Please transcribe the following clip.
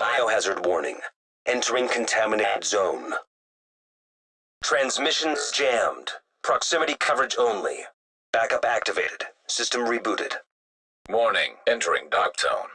Biohazard warning. Entering contaminated zone. Transmissions jammed. Proximity coverage only. Backup activated. System rebooted. Warning, entering dark zone.